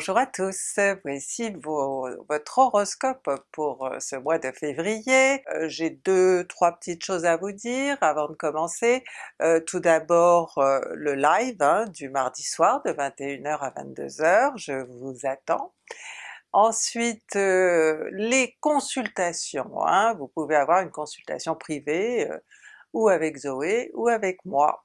Bonjour à tous, voici votre horoscope pour euh, ce mois de février. Euh, j'ai deux, trois petites choses à vous dire avant de commencer. Euh, tout d'abord le live hein, du mardi soir de 21h à 22h, je vous attends. Ensuite les consultations, hein. vous pouvez avoir une consultation privée ou avec Zoé ou avec moi.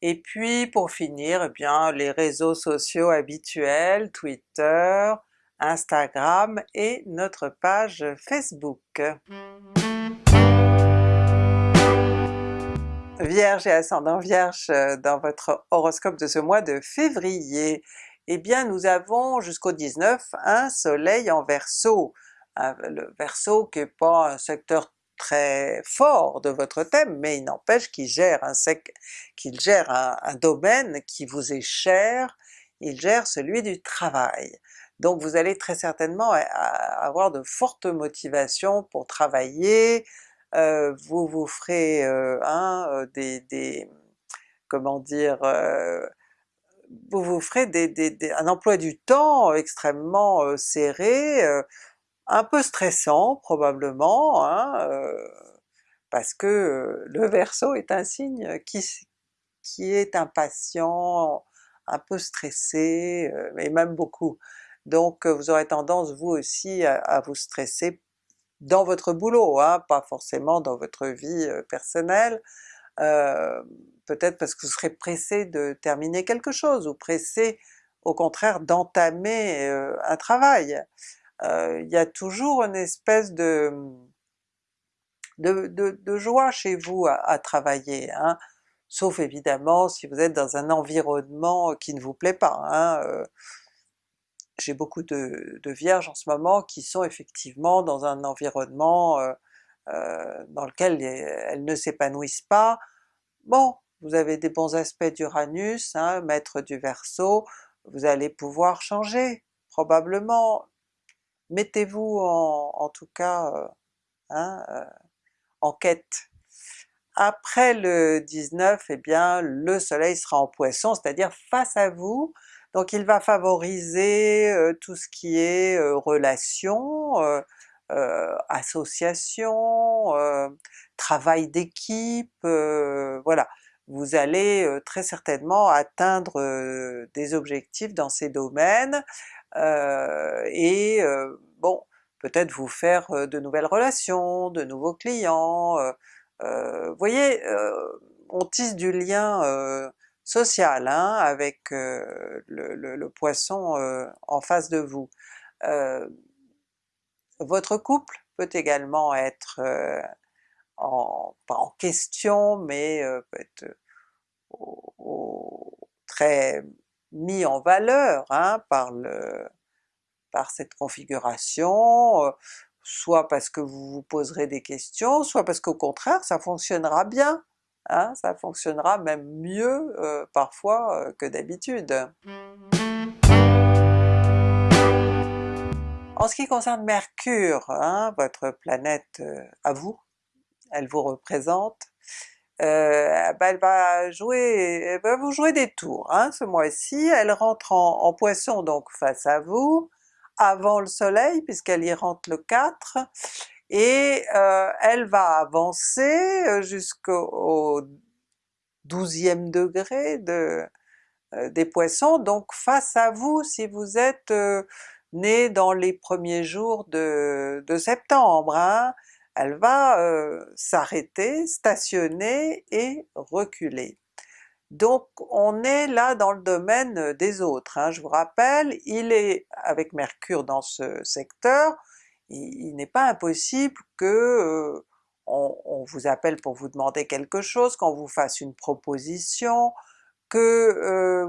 Et puis pour finir, eh bien les réseaux sociaux habituels, Twitter, Instagram et notre page Facebook. Vierge et ascendant Vierge euh, dans votre horoscope de ce mois de février, eh bien nous avons jusqu'au 19 un soleil en Verseau. Le Verseau qui n'est pas un secteur très fort de votre thème, mais il n'empêche qu'il gère, un, qu'il gère un, domaine qui vous est cher, il gère celui du travail. Donc vous allez très certainement avoir de fortes motivations pour travailler, euh, vous vous ferez euh, euh, des, comment dire, vous vous ferez des, un emploi du temps extrêmement serré, un peu stressant probablement, hein, euh, parce que euh, le Verseau est un signe qui, est impatient, un peu stressé, euh, et même beaucoup. Donc vous aurez tendance vous aussi à, vous stresser dans votre boulot, hein, pas forcément dans votre vie personnelle, peut-être parce que vous serez pressé de terminer quelque chose, ou pressé au contraire d'entamer un travail. Euh, il y a toujours une espèce de, joie chez vous à, travailler, hein. sauf évidemment si vous êtes dans un environnement qui ne vous plaît pas. Hein. Euh. J'ai beaucoup de, vierges en ce moment qui sont effectivement dans un environnement euh, dans lequel elles ne s'épanouissent pas. Bon, vous avez des bons aspects d'Uranus, hein, maître du Verseau, vous allez pouvoir changer, probablement, mettez-vous en, tout cas euh, hein, euh, en quête. Après le 19, eh bien le soleil sera en Poisson, c'est-à-dire face à vous, donc il va favoriser euh, tout ce qui est relation, association, travail d'équipe, voilà. Vous allez très certainement atteindre des objectifs dans ces domaines, euh, et euh, bon, peut-être vous faire euh, de nouvelles relations, de nouveaux clients, vous voyez, on tisse du lien social hein, avec le, Poisson en face de vous. votre couple peut également être pas en question, mais peut être très mis en valeur hein, par, le, par cette configuration, euh, soit parce que vous vous poserez des questions, soit parce qu'au contraire ça fonctionnera bien, hein, ça fonctionnera même mieux euh, parfois euh, que d'habitude. En ce qui concerne Mercure, hein, votre planète à vous, elle vous représente, euh, ben elle va jouer, elle va vous jouer des tours hein, ce mois-ci, elle rentre en, Poisson donc face à vous, avant le soleil puisqu'elle y rentre le 4, et euh, elle va avancer euh, jusqu'au 12e degré de, des Poissons, donc face à vous si vous êtes né dans les premiers jours de, de septembre. Hein elle va euh, s'arrêter, stationner et reculer. Donc on est là dans le domaine des autres, hein. je vous rappelle, il est avec Mercure dans ce secteur, il, n'est pas impossible que euh, on, vous appelle pour vous demander quelque chose, qu'on vous fasse une proposition, que euh,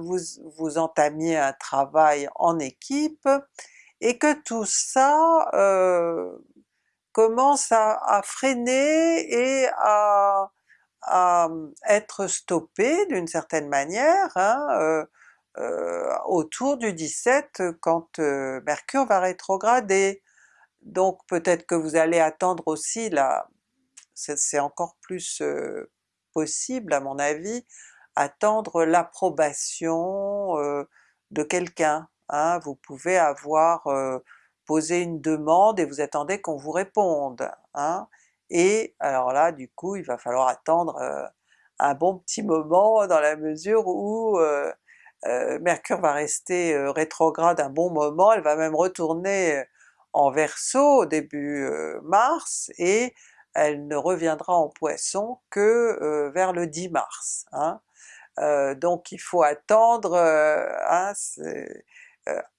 vous entamiez un travail en équipe, et que tout ça commence à, freiner et à, être stoppé d'une certaine manière hein, euh, euh, autour du 17 quand euh, Mercure va rétrograder. Donc peut-être que vous allez attendre aussi là, c'est encore plus possible à mon avis, attendre l'approbation de quelqu'un, hein, vous pouvez avoir posé une demande et vous attendez qu'on vous réponde. Hein, et alors là du coup il va falloir attendre un bon petit moment dans la mesure où Mercure va rester rétrograde un bon moment, elle va même retourner en Verseau début mars et elle ne reviendra en Poisson que vers le 10 mars. Hein. donc il faut attendre hein,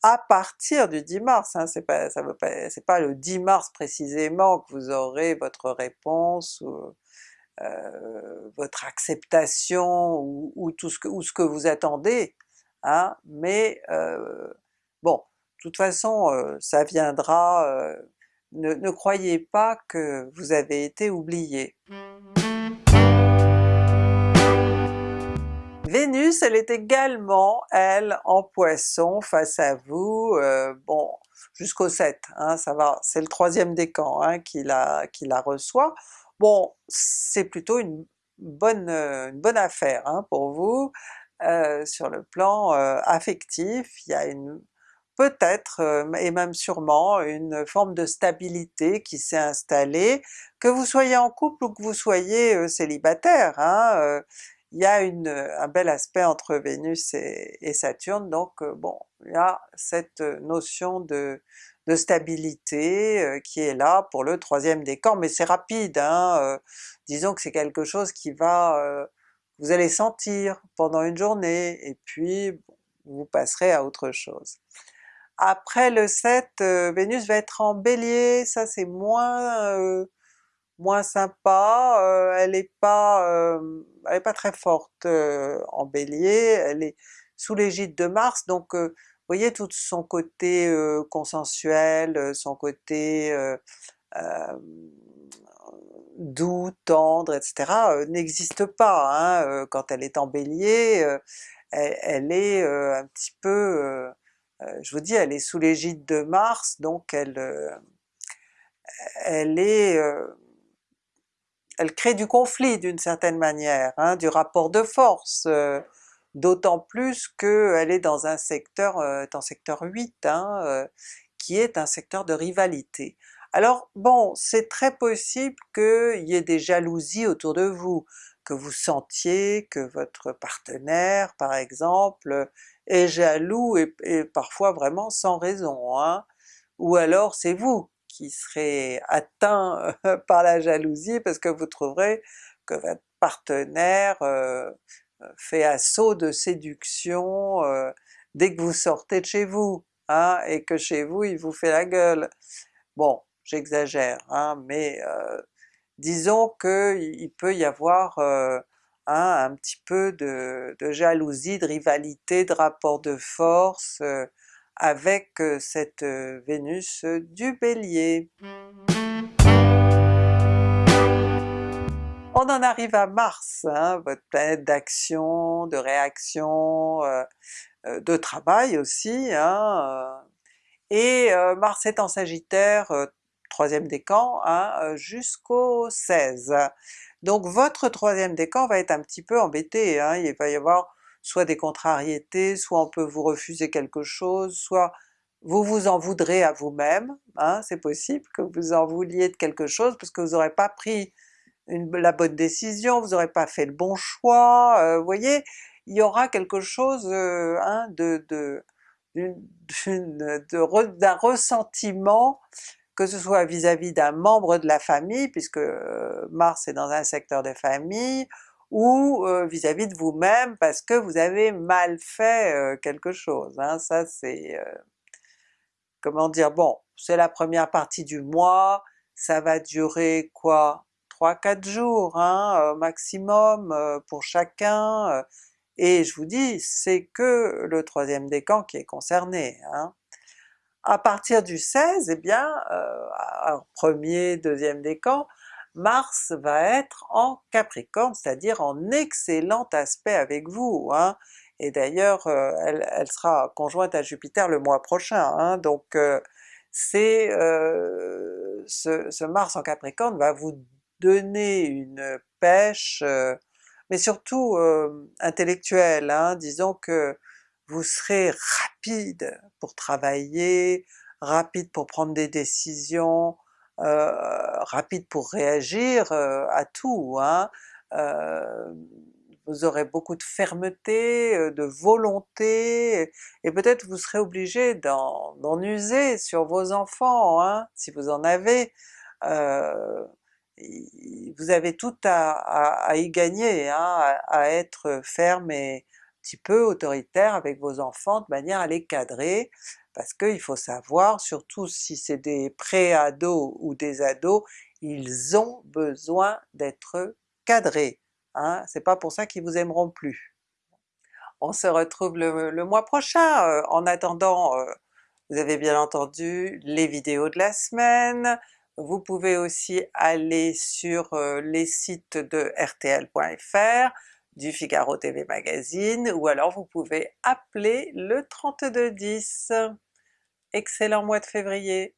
à partir du 10 mars, hein, c'est pas, ça pas, pas le 10 mars précisément que vous aurez votre réponse ou votre acceptation ou, tout ce que, vous attendez, hein, mais bon, de toute façon ça viendra, ne, croyez pas que vous avez été oublié. Vénus, elle est également, elle, en Poisson face à vous, bon, jusqu'au 7, hein, ça va, c'est le troisième décan hein, qui, la, la reçoit. Bon, c'est plutôt une bonne, une bonne affaire hein, pour vous, sur le plan affectif, il y a peut-être et même sûrement une forme de stabilité qui s'est installée, que vous soyez en couple ou que vous soyez célibataire. Hein, il y a une, un bel aspect entre Vénus et, Saturne, donc bon, il y a cette notion de, de stabilité qui est là pour le troisième décan, mais c'est rapide, hein, disons que c'est quelque chose qui va, vous allez sentir pendant une journée, et puis vous passerez à autre chose. Après le 7, euh, Vénus va être en Bélier, ça c'est moins euh, moins sympa, euh, elle est pas elle est pas très forte en Bélier, elle est sous l'égide de Mars, donc vous voyez tout son côté consensuel, son côté doux, tendre, etc. n'existe pas. Hein, quand elle est en Bélier, elle, elle, est un petit peu euh, je vous dis elle est sous l'égide de Mars, donc elle, euh, elle est euh, elle crée du conflit d'une certaine manière, hein, du rapport de force, d'autant plus qu'elle est dans un secteur, dans secteur 8, hein, qui est un secteur de rivalité. Alors bon, c'est très possible qu'il y ait des jalousies autour de vous, que vous sentiez que votre partenaire par exemple est jaloux et, parfois vraiment sans raison, hein. ou alors c'est vous qui serez atteint par la jalousie parce que vous trouverez que votre partenaire euh, fait assaut de séduction euh, dès que vous sortez de chez vous, hein, et que chez vous il vous fait la gueule. Bon, j'exagère, hein, mais euh, disons qu'il peut y avoir Hein, un petit peu de, jalousie, de rivalité, de rapport de force euh, avec euh, cette euh, Vénus du Bélier. On en arrive à Mars, hein, votre planète d'action, de réaction, de travail aussi, hein, et Mars est en Sagittaire, troisième décan, jusqu'au 16. Donc votre troisième décan va être un petit peu embêté, hein. il va y avoir soit des contrariétés, soit on peut vous refuser quelque chose, soit vous vous en voudrez à vous-même, hein. c'est possible que vous en vouliez de quelque chose parce que vous n'aurez pas pris la bonne décision, vous n'aurez pas fait le bon choix, euh, vous voyez, il y aura quelque chose euh, hein, de, d'un ressentiment que ce soit vis-à-vis d'un membre de la famille, puisque euh, Mars est dans un secteur de famille, ou vis-à-vis de vous-même parce que vous avez mal fait quelque chose. Hein. Ça c'est... comment dire, bon, c'est la première partie du mois, ça va durer quoi? 3-4 jours hein, maximum pour chacun, et je vous dis, c'est que le troisième décan qui est concerné. Hein. À partir du 16, eh bien, premier, deuxième décan, Mars va être en Capricorne, c'est-à-dire en excellent aspect avec vous, hein. et d'ailleurs euh, elle, sera conjointe à Jupiter le mois prochain, hein. donc euh, c'est euh, ce, Mars en Capricorne va vous donner une pêche, mais surtout intellectuelle, hein. disons que vous serez rapide pour travailler, rapide pour prendre des décisions, euh, rapide pour réagir euh, à tout. Hein. Euh, vous aurez beaucoup de fermeté, de volonté, et peut-être vous serez obligé d'en user sur vos enfants, hein, si vous en avez. vous avez tout à, y gagner, hein, à, être ferme et un petit peu autoritaire avec vos enfants de manière à les cadrer, parce qu'il faut savoir, surtout si c'est des pré-ados ou des ados, ils ont besoin d'être cadrés, hein? c'est pas pour ça qu'ils vous aimeront plus. On se retrouve le, mois prochain, euh, en attendant euh, vous avez bien entendu les vidéos de la semaine, vous pouvez aussi aller sur euh, les sites de rtl.fr, du Figaro TV Magazine, ou alors vous pouvez appeler le 3210. Excellent mois de février!